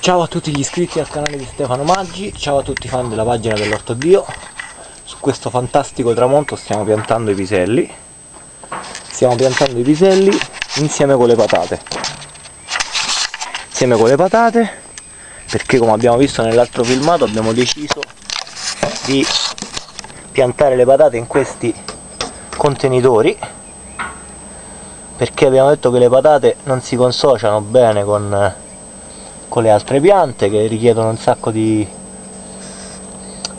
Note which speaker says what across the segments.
Speaker 1: Ciao a tutti gli iscritti al canale di Stefano Maggi, ciao a tutti i fan della pagina dell'Orto Dio. Su questo fantastico tramonto stiamo piantando i piselli. Stiamo piantando i piselli insieme con le patate. Insieme con le patate, perché come abbiamo visto nell'altro filmato abbiamo deciso di piantare le patate in questi contenitori perché abbiamo detto che le patate non si consociano bene con, con le altre piante che richiedono un sacco di,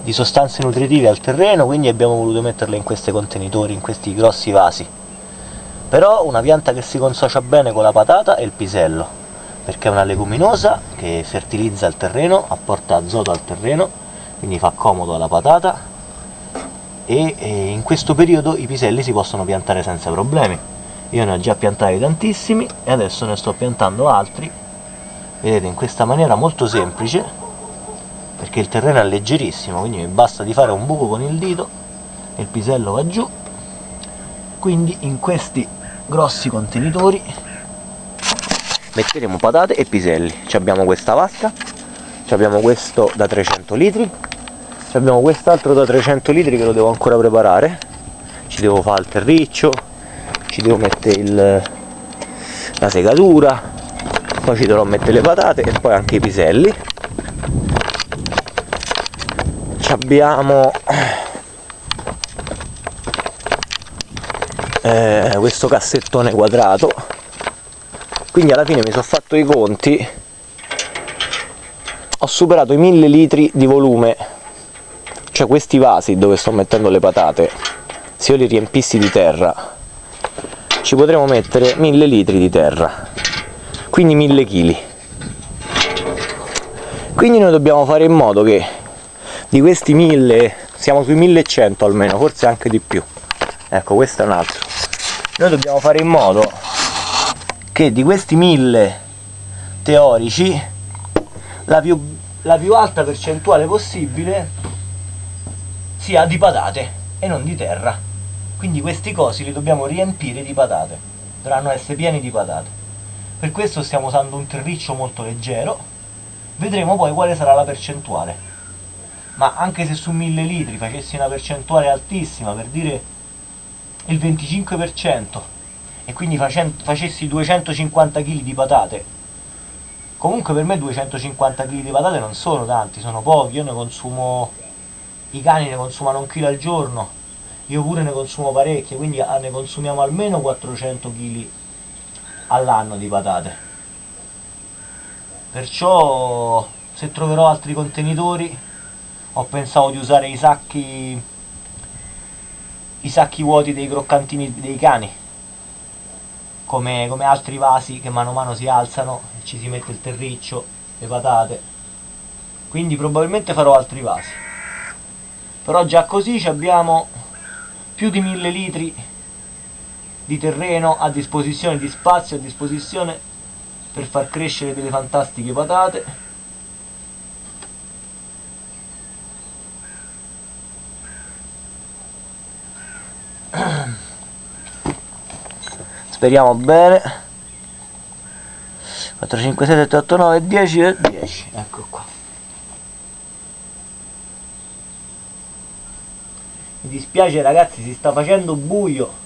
Speaker 1: di sostanze nutritive al terreno quindi abbiamo voluto metterle in questi contenitori, in questi grossi vasi. Però una pianta che si consocia bene con la patata è il pisello perché è una leguminosa che fertilizza il terreno, apporta azoto al terreno quindi fa comodo alla patata. E, e in questo periodo i piselli si possono piantare senza problemi. Io ne ho già piantati tantissimi e adesso ne sto piantando altri vedete in questa maniera molto semplice perché il terreno è leggerissimo quindi basta di fare un buco con il dito e il pisello va giù. Quindi in questi grossi contenitori metteremo patate e piselli. Ci abbiamo questa vasca ci abbiamo questo da 300 litri ci abbiamo quest'altro da 300 litri che lo devo ancora preparare. Ci devo fare il terriccio ci devo mettere il, la segatura poi ci dovrò mettere le patate e poi anche i piselli. Ci abbiamo eh, questo cassettone quadrato. Quindi alla fine mi sono fatto i conti. Ho superato i 1000 litri di volume. Cioè questi vasi dove sto mettendo le patate se io li riempissi di terra ci potremo mettere 1000 litri di terra quindi 1000 kg quindi noi dobbiamo fare in modo che di questi 1000 siamo sui 1100 almeno forse anche di più. Ecco questo è un altro. Noi dobbiamo fare in modo che di questi 1000 teorici la più, la più alta percentuale possibile sia di patate e non di terra. Quindi questi cosi li dobbiamo riempire di patate. Dovranno essere pieni di patate per questo stiamo usando un terriccio molto leggero. Vedremo poi quale sarà la percentuale. Ma anche se su 1000 litri facessi una percentuale altissima per dire il 25% e quindi facessi 250 kg di patate comunque per me 250 kg di patate non sono tanti, sono pochi, io ne consumo i cani ne consumano un chilo al giorno io pure ne consumo parecchie, quindi ah, ne consumiamo almeno 400 kg all'anno di patate. Perciò se troverò altri contenitori ho pensato di usare i sacchi i sacchi vuoti dei croccantini dei cani come, come altri vasi che mano a mano si alzano ci si mette il terriccio, le patate quindi probabilmente farò altri vasi però già così abbiamo più di mille litri di terreno a disposizione, di spazio a disposizione per far crescere delle fantastiche patate. Speriamo bene. 4, 5, 6, 7, 8, 9, 10 e 10 ecco qua. Mi dispiace ragazzi si sta facendo buio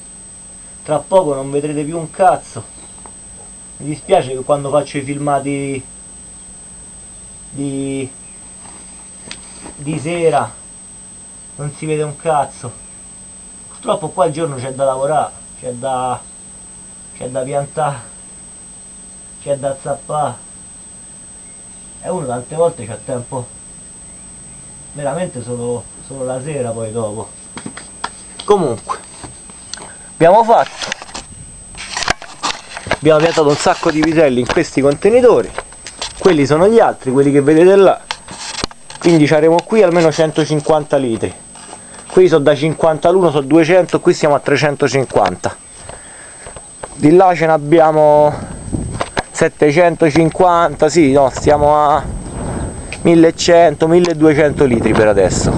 Speaker 1: tra poco non vedrete più un cazzo. Mi dispiace che quando faccio i filmati di, di sera non si vede un cazzo. Purtroppo qua il giorno c'è da lavorare c'è da c'è da piantare c'è da zappare. E uno tante volte c'ha tempo. Veramente solo, solo la sera poi dopo. Comunque abbiamo fatto. Abbiamo piantato un sacco di vitelli in questi contenitori. Quelli sono gli altri quelli che vedete là. Quindi avremo qui almeno 150 litri. Qui sono da 50 all'uno sono 200 qui siamo a 350 di là ce ne abbiamo 750 sì no stiamo a 1100 1200 litri per adesso.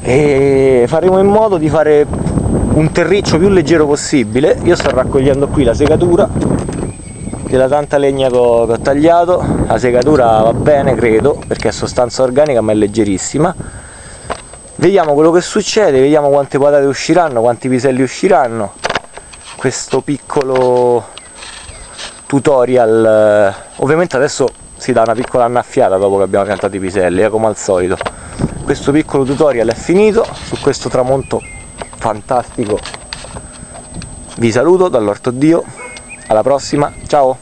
Speaker 1: E faremo in modo di fare un terriccio più leggero possibile. Io sto raccogliendo qui la segatura della tanta legna che ho, che ho tagliato. La segatura va bene credo perché è sostanza organica ma è leggerissima. Vediamo quello che succede vediamo quante patate usciranno quanti piselli usciranno. Questo piccolo tutorial ovviamente adesso si dà una piccola annaffiata dopo che abbiamo piantato i piselli eh, come al solito. Questo piccolo tutorial è finito su questo tramonto fantastico. Vi saluto dall'orto dio. Alla prossima. Ciao